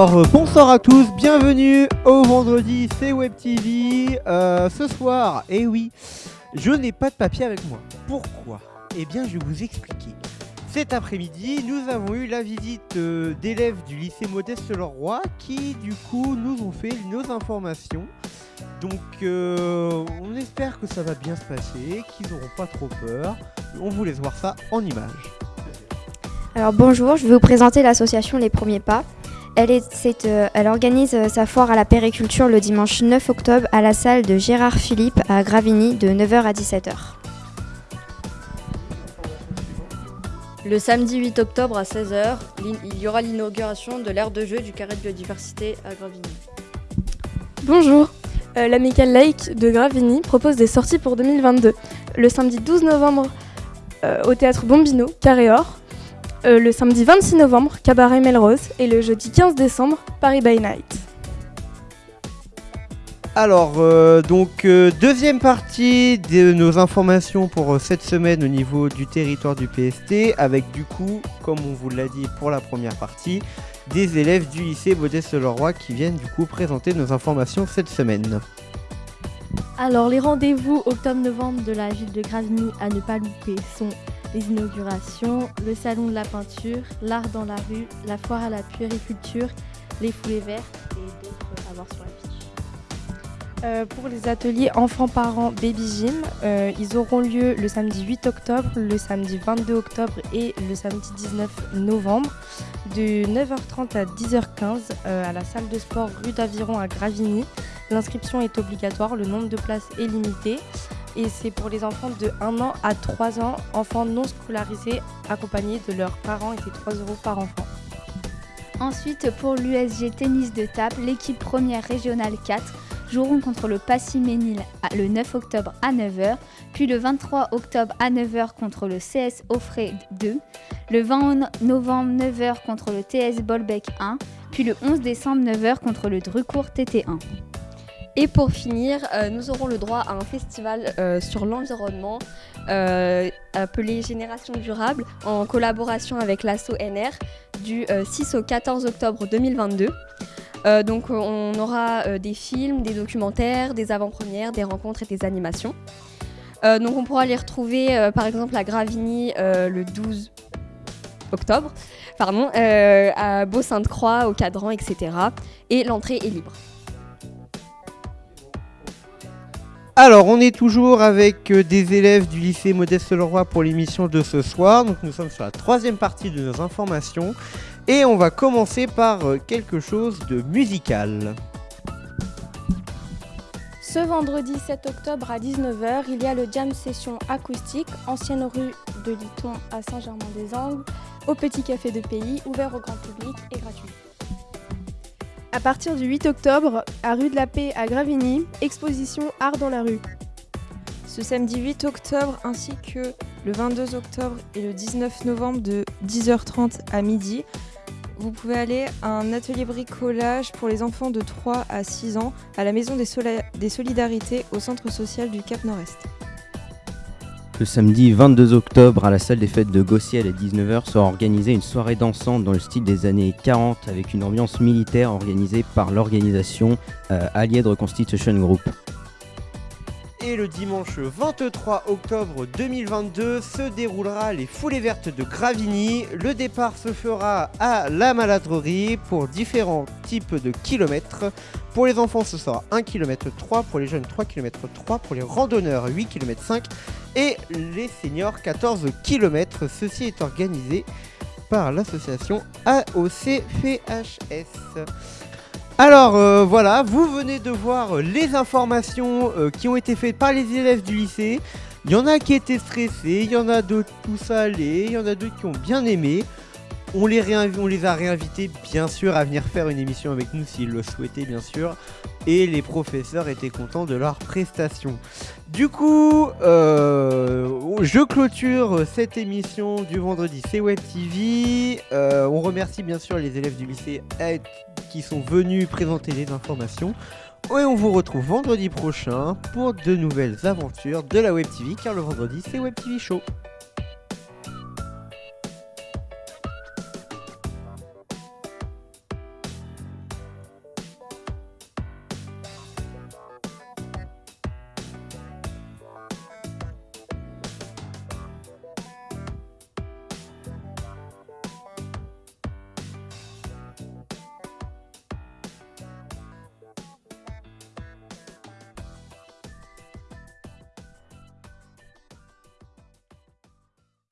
Alors euh, bonsoir à tous, bienvenue au vendredi, c'est Web TV. Euh, ce soir, eh oui, je n'ai pas de papier avec moi. Pourquoi? Eh bien, je vais vous expliquer. Cet après-midi, nous avons eu la visite euh, d'élèves du lycée Modeste Leroy qui, du coup, nous ont fait nos informations. Donc, on espère que ça va bien se passer, qu'ils n'auront pas trop peur. On vous laisse voir ça en images. Alors bonjour, je vais vous présenter l'association Les Premiers Pas. Elle, est, c'est, euh, elle organise euh, sa foire à la périculture le dimanche 9 octobre à la salle de Gérard Philippe à Gravigny de 9h à 17h. Le samedi 8 octobre à 16h, il y aura l'inauguration de l'aire de jeu du carré de biodiversité à Gravigny. Bonjour, euh, l'Amical Lake de Gravigny propose des sorties pour 2022. Le samedi 12 novembre euh, au théâtre Bombino, Carré Or. Euh, le samedi 26 novembre, Cabaret Melrose. Et le jeudi 15 décembre, Paris by Night. Alors, euh, donc, euh, deuxième partie de nos informations pour euh, cette semaine au niveau du territoire du PST, avec du coup, comme on vous l'a dit pour la première partie, des élèves du lycée Modeste-Leroy qui viennent du coup présenter nos informations cette semaine. Alors les rendez-vous octobre-novembre de la ville de Gravigny à ne pas louper sont les inaugurations, le salon de la peinture, l'art dans la rue, la foire à la puériculture, les foulées vertes et d'autres à voir sur la fiche. Euh, pour les ateliers enfants-parents Baby Gym, euh, ils auront lieu le samedi 8 octobre, le samedi 22 octobre et le samedi 19 novembre de 9h30 à 10h15 euh, à la salle de sport rue d'Aviron à Gravigny. L'inscription est obligatoire, le nombre de places est limité et c'est pour les enfants de 1 an à 3 ans, enfants non scolarisés accompagnés de leurs parents et c'est 3 euros par enfant. Ensuite, pour l'USG tennis de table, l'équipe première régionale 4 joueront contre le Passy Ménil à- le 9 octobre à 9h, puis le 23 octobre à 9h contre le CS Offray 2, le 20 novembre 9h contre le TS Bolbec 1, puis le 11 décembre 9h contre le Drucourt TT1. Et pour finir, euh, nous aurons le droit à un festival euh, sur l'environnement euh, appelé Génération Durable en collaboration avec l'ASSO NR du euh, 6 au 14 octobre 2022. Euh, donc on aura des films, des documentaires, des avant-premières, des rencontres et des animations. Donc on pourra les retrouver par exemple à Gravigny le 12 octobre, pardon, à Beau-Sainte-Croix, au Cadran, etc. Et l'entrée est libre. Alors, on est toujours avec euh, des élèves du lycée Modeste-Leroy pour l'émission de ce soir. Donc, nous sommes sur la troisième partie de nos informations. Et on va commencer par euh, quelque chose de musical. Ce vendredi 7 octobre à 19h, il y a le Jam Session acoustique, ancienne rue de Liton à Saint-Germain-des-Angles, au Petit Café de Pays, ouvert au grand public et gratuit. À partir du 8 octobre, à rue de la Paix à Gravigny, exposition Art dans la rue. Ce samedi 8 octobre ainsi que le 22 octobre et le 19 novembre de 10h30 à midi, vous pouvez aller à un atelier bricolage pour les enfants de 3 à 6 ans à la Maison des, des Solidarités au centre social du Cap Nord-Est. Le samedi 22 octobre, à la salle des fêtes de Gossiel à 19h, sera organisée une soirée dansante dans le style des années 40 avec une ambiance militaire organisée par l'organisation euh, Allied Reconstitution Group. Et le dimanche 23 octobre 2022 se déroulera les foulées vertes de Gravigny. Le départ se fera à la maladrerie pour différents types de kilomètres. Pour les enfants, ce sera 1 km 3, pour les jeunes 3 km 3, pour les randonneurs 8 km 5 et les seniors 14 km. Ceci est organisé par l'association AOCFHS. Alors euh, voilà, vous venez de voir euh, les informations euh, qui ont été faites par les élèves du lycée. Il y en a qui étaient stressés, il y en a d'autres tout ça allait, il y en a d'autres qui ont bien aimé. On les, a réinvités bien sûr à venir faire une émission avec nous s'ils le souhaitaient bien sûr. Et les professeurs étaient contents de leur prestation. Du coup, je clôture cette émission du vendredi C'est Web TV. On remercie bien sûr les élèves du lycée qui sont venus présenter les informations. Et on vous retrouve vendredi prochain pour de nouvelles aventures de la Web TV car le vendredi c'est Web TV Show.